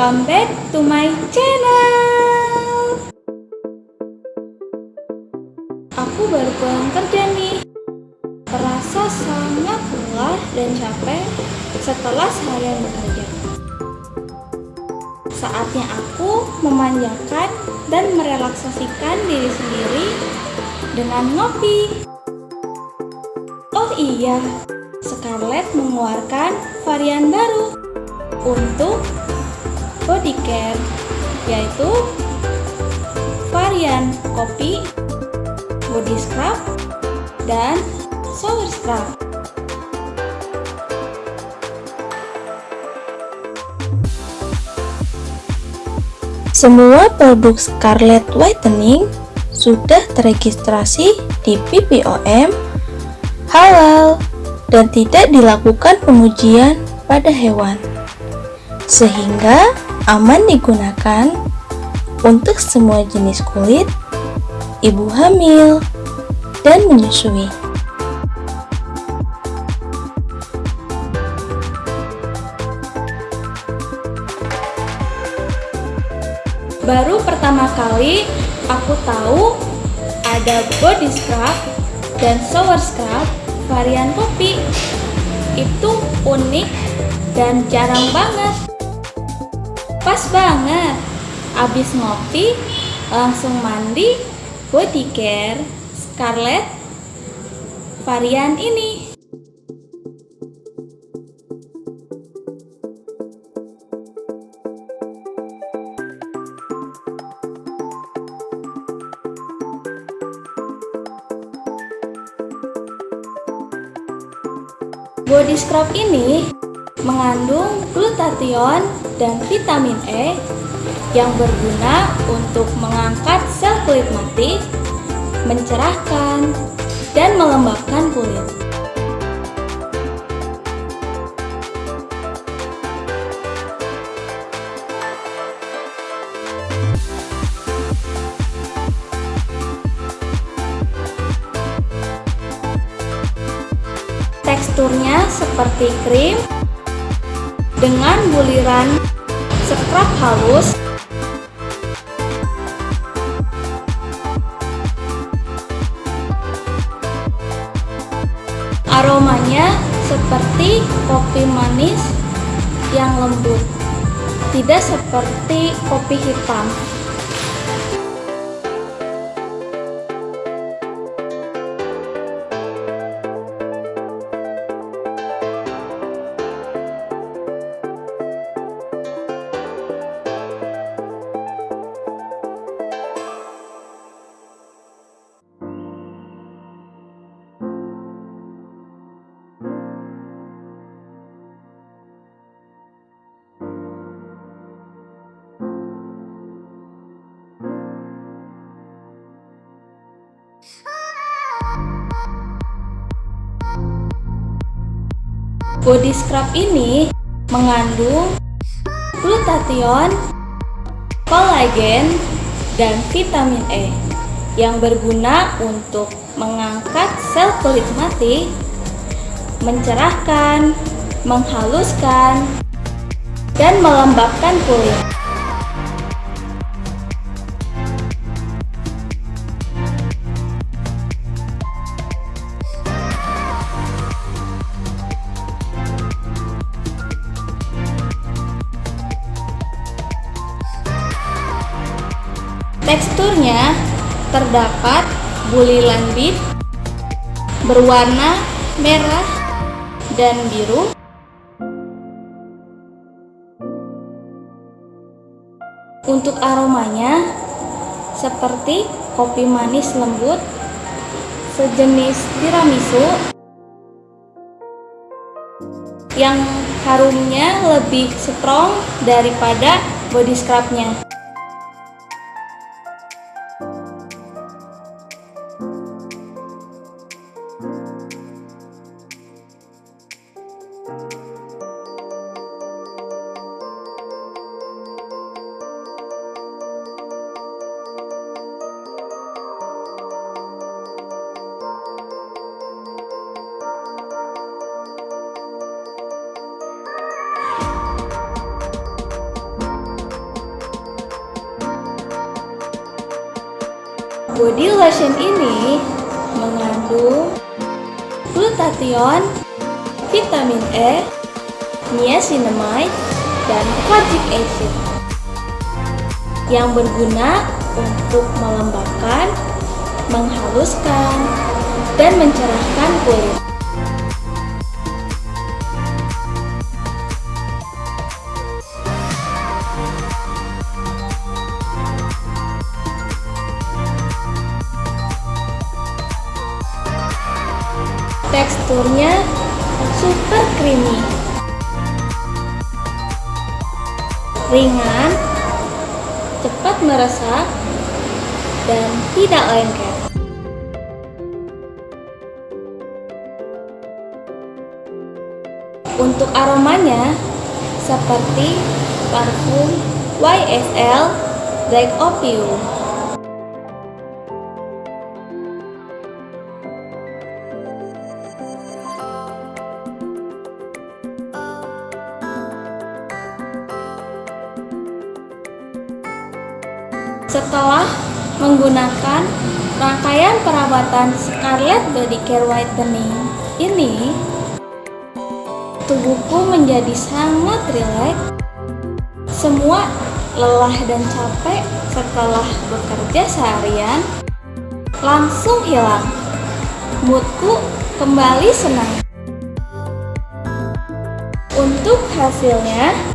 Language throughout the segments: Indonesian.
Welcome back to my channel. Aku baru pulang kerja nih. Terasa sangat lelah dan capek setelah seharian bekerja. Saatnya aku memanjakan dan merelaksasikan diri sendiri dengan ngopi. Oh iya, Scarlett mengeluarkan varian baru untuk body care yaitu varian kopi, body scrub, dan shower scrub. Semua produk Scarlett Whitening sudah teregistrasi di BPOM, halal, dan tidak dilakukan pengujian pada hewan. Sehingga aman digunakan untuk semua jenis kulit, ibu hamil, dan menyusui. Baru pertama kali aku tahu ada body scrub dan shower scrub varian kopi. Itu unik dan jarang banget. Pas banget. Abis ngopi, langsung mandi body care Scarlett varian ini. Body scrub ini mengandung glutathione dan vitamin E yang berguna untuk mengangkat sel kulit mati, mencerahkan, dan melembabkan kulit. Teksturnya seperti krim dengan buliran scrub halus. Aromanya seperti kopi manis yang lembut tidak seperti kopi hitam Body scrub ini mengandung glutathione, kolagen, dan vitamin E yang berguna untuk mengangkat sel kulit mati, mencerahkan, menghaluskan, dan melembabkan kulit. Teksturnya terdapat bulilan bit berwarna merah dan biru. Untuk aromanya seperti kopi manis lembut, sejenis tiramisu yang harumnya lebih strong daripada body scrubnya. Body lotion ini mengandung glutathione, vitamin E, niacinamide, dan kojic acid yang berguna untuk melembabkan, menghaluskan, dan mencerahkan kulit. Teksturnya super creamy. Ringan, cepat meresap, dan tidak lengket. Untuk aromanya, seperti parfum YSL Black Opium. Setelah menggunakan rangkaian perawatan Scarlett Body Care Whitening ini, tubuhku menjadi sangat rileks. Semua lelah dan capek setelah bekerja seharian langsung hilang. Moodku kembali senang. Untuk hasilnya,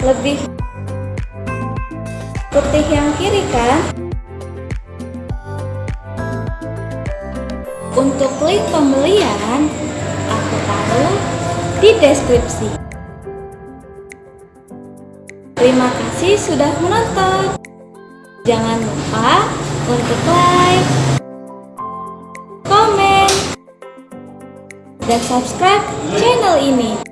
lebih putih yang kiri kan? Untuk link pembelian, aku taruh di deskripsi. Terima kasih sudah menonton. Jangan lupa untuk like, komen, dan subscribe channel ini.